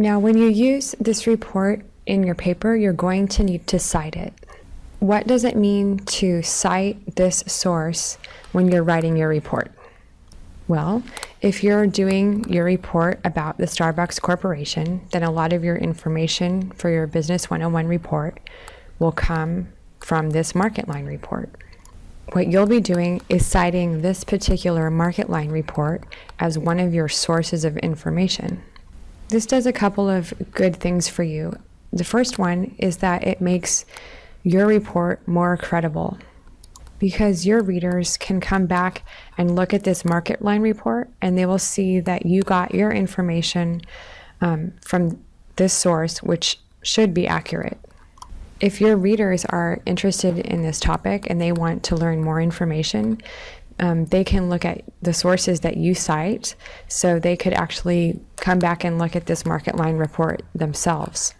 Now, when you use this report in your paper, you're going to need to cite it. What does it mean to cite this source when you're writing your report? Well, if you're doing your report about the Starbucks Corporation, then a lot of your information for your Business 101 report will come from this MarketLine report. What you'll be doing is citing this particular MarketLine report as one of your sources of information. This does a couple of good things for you. The first one is that it makes your report more credible because your readers can come back and look at this MarketLine report and they will see that you got your information um, from this source, which should be accurate. If your readers are interested in this topic and they want to learn more information, um, they can look at the sources that you cite so they could actually come back and look at this MarketLine report themselves.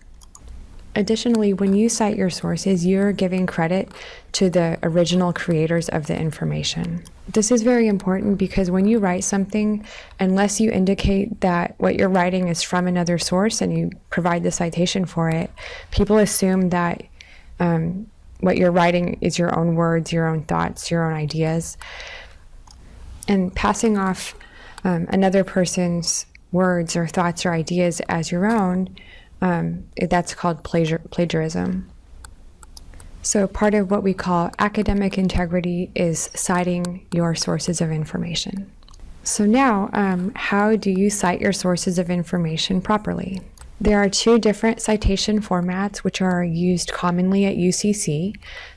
Additionally, when you cite your sources, you're giving credit to the original creators of the information. This is very important because when you write something, unless you indicate that what you're writing is from another source and you provide the citation for it, people assume that um, what you're writing is your own words, your own thoughts, your own ideas. And passing off um, another person's words or thoughts or ideas as your own um, that's called plagiar plagiarism. So part of what we call academic integrity is citing your sources of information. So now, um, how do you cite your sources of information properly? There are two different citation formats which are used commonly at UCC.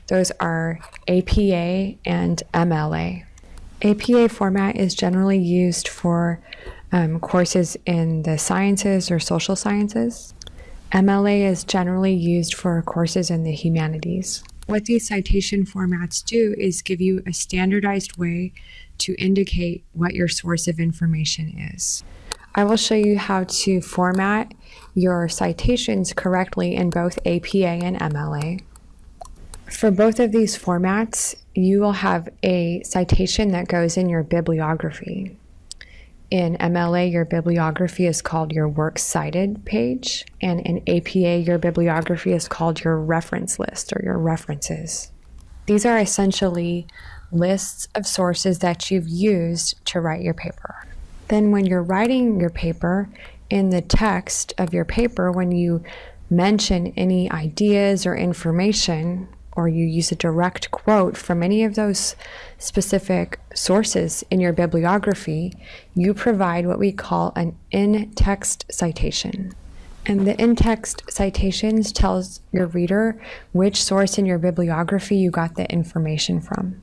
Those are APA and MLA. APA format is generally used for um, courses in the sciences or social sciences. MLA is generally used for courses in the humanities. What these citation formats do is give you a standardized way to indicate what your source of information is. I will show you how to format your citations correctly in both APA and MLA. For both of these formats, you will have a citation that goes in your bibliography. In MLA, your bibliography is called your Works Cited page, and in APA, your bibliography is called your reference list or your references. These are essentially lists of sources that you've used to write your paper. Then when you're writing your paper, in the text of your paper, when you mention any ideas or information or you use a direct quote from any of those specific sources in your bibliography, you provide what we call an in-text citation. And the in-text citations tells your reader which source in your bibliography you got the information from.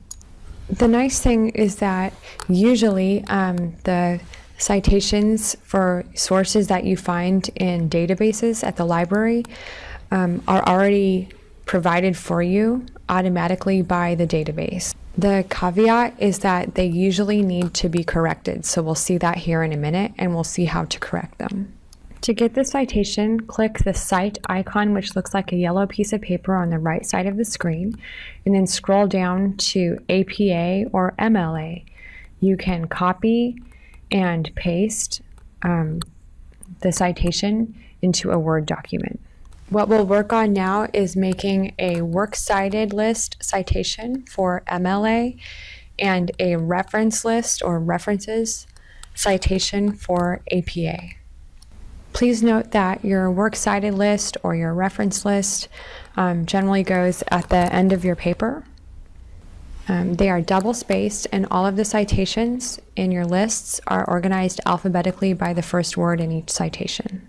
The nice thing is that usually um, the citations for sources that you find in databases at the library um, are already provided for you automatically by the database. The caveat is that they usually need to be corrected, so we'll see that here in a minute and we'll see how to correct them. To get the citation, click the Cite icon, which looks like a yellow piece of paper on the right side of the screen, and then scroll down to APA or MLA. You can copy and paste um, the citation into a Word document. What we'll work on now is making a works cited list citation for MLA and a reference list or references citation for APA. Please note that your works cited list or your reference list um, generally goes at the end of your paper. Um, they are double spaced and all of the citations in your lists are organized alphabetically by the first word in each citation.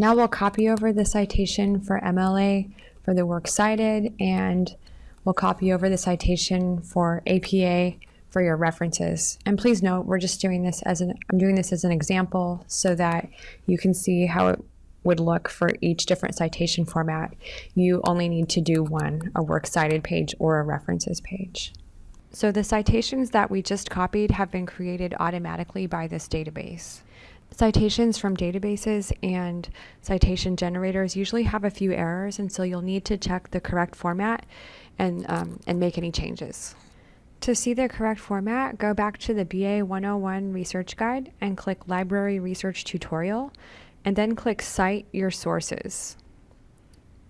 Now we'll copy over the citation for MLA for the work cited, and we'll copy over the citation for APA for your references. And please note, we're just doing this as an, I'm doing this as an example so that you can see how it would look for each different citation format. You only need to do one, a works cited page or a references page. So the citations that we just copied have been created automatically by this database. Citations from databases and citation generators usually have a few errors, and so you'll need to check the correct format and, um, and make any changes. To see the correct format, go back to the BA 101 Research Guide and click Library Research Tutorial, and then click Cite Your Sources.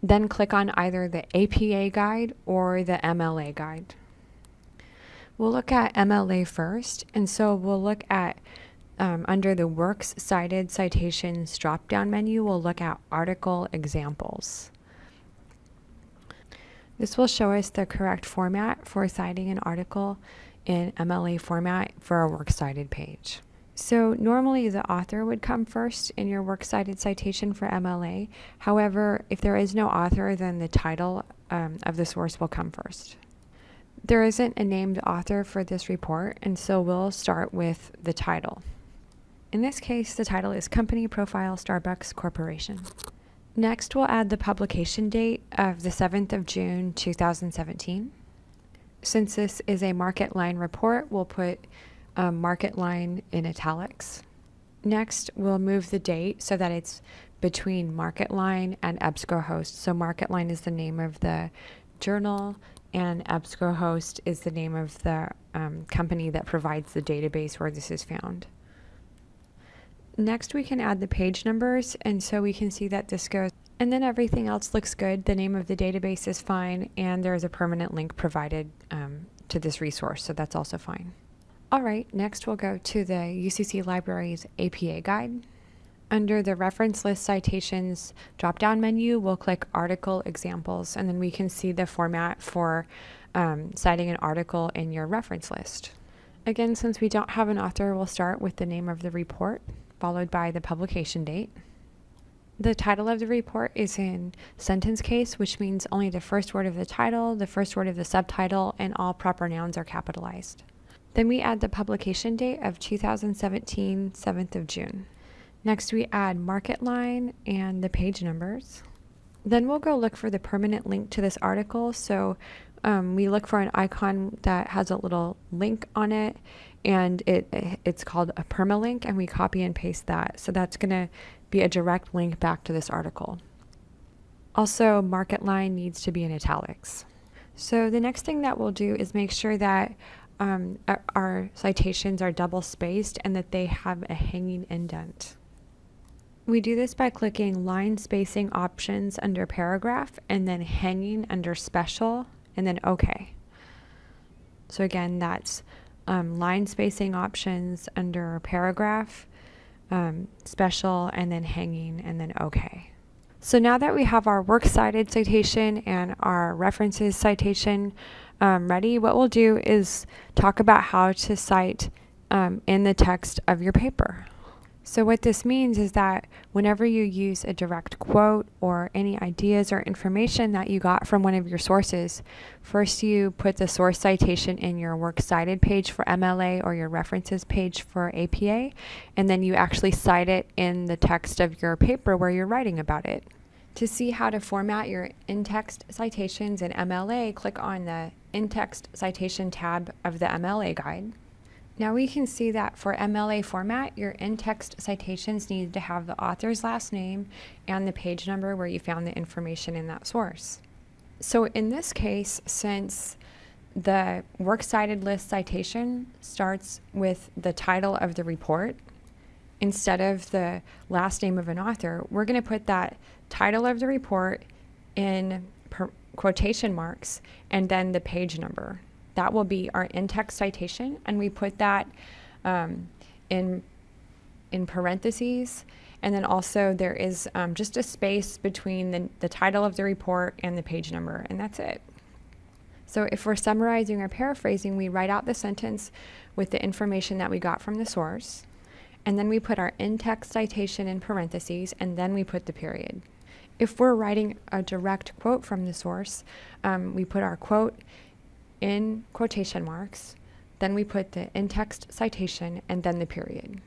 Then click on either the APA guide or the MLA guide. We'll look at MLA first, and so we'll look at um, under the Works Cited Citations drop-down menu, we'll look at article examples. This will show us the correct format for citing an article in MLA format for a works cited page. So normally the author would come first in your works cited citation for MLA. However, if there is no author, then the title um, of the source will come first. There isn't a named author for this report, and so we'll start with the title. In this case, the title is Company Profile Starbucks Corporation. Next, we'll add the publication date of the 7th of June 2017. Since this is a MarketLine report, we'll put um, MarketLine in italics. Next, we'll move the date so that it's between MarketLine and EBSCOhost. So MarketLine is the name of the journal and EBSCOhost is the name of the um, company that provides the database where this is found. Next, we can add the page numbers, and so we can see that this goes, and then everything else looks good. The name of the database is fine, and there's a permanent link provided um, to this resource, so that's also fine. All right, next we'll go to the UCC Libraries APA Guide. Under the Reference List Citations drop-down menu, we'll click Article Examples, and then we can see the format for um, citing an article in your reference list. Again, since we don't have an author, we'll start with the name of the report, followed by the publication date. The title of the report is in sentence case, which means only the first word of the title, the first word of the subtitle, and all proper nouns are capitalized. Then we add the publication date of 2017, 7th of June. Next, we add MarketLine and the page numbers. Then we'll go look for the permanent link to this article. So um, we look for an icon that has a little link on it and it it's called a permalink and we copy and paste that. So that's going to be a direct link back to this article. Also, MarketLine needs to be in italics. So the next thing that we'll do is make sure that um, our citations are double spaced and that they have a hanging indent. We do this by clicking line spacing options under paragraph and then hanging under special and then OK. So again, that's um, line spacing options under paragraph, um, special, and then hanging, and then OK. So now that we have our works cited citation and our references citation um, ready, what we'll do is talk about how to cite um, in the text of your paper. So what this means is that whenever you use a direct quote or any ideas or information that you got from one of your sources, first you put the source citation in your works cited page for MLA or your references page for APA, and then you actually cite it in the text of your paper where you're writing about it. To see how to format your in-text citations in MLA, click on the in-text citation tab of the MLA guide. Now we can see that for MLA format, your in-text citations need to have the author's last name and the page number where you found the information in that source. So in this case, since the works cited list citation starts with the title of the report instead of the last name of an author, we're going to put that title of the report in quotation marks and then the page number that will be our in-text citation, and we put that um, in in parentheses. And then also there is um, just a space between the, the title of the report and the page number, and that's it. So if we're summarizing or paraphrasing, we write out the sentence with the information that we got from the source, and then we put our in-text citation in parentheses, and then we put the period. If we're writing a direct quote from the source, um, we put our quote in quotation marks, then we put the in-text citation, and then the period.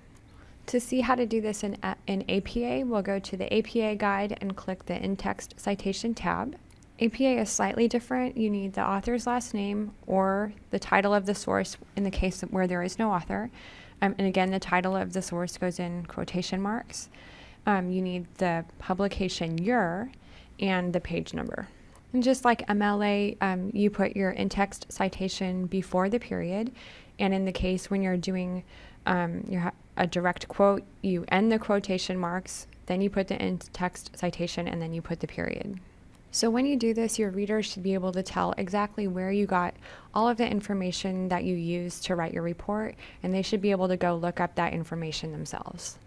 To see how to do this in, in APA, we'll go to the APA guide and click the in-text citation tab. APA is slightly different. You need the author's last name or the title of the source in the case where there is no author. Um, and again, the title of the source goes in quotation marks. Um, you need the publication year and the page number. And just like MLA, um, you put your in-text citation before the period. And in the case when you're doing um, your, a direct quote, you end the quotation marks then you put the in-text citation, and then you put the period. So when you do this, your readers should be able to tell exactly where you got all of the information that you used to write your report, and they should be able to go look up that information themselves.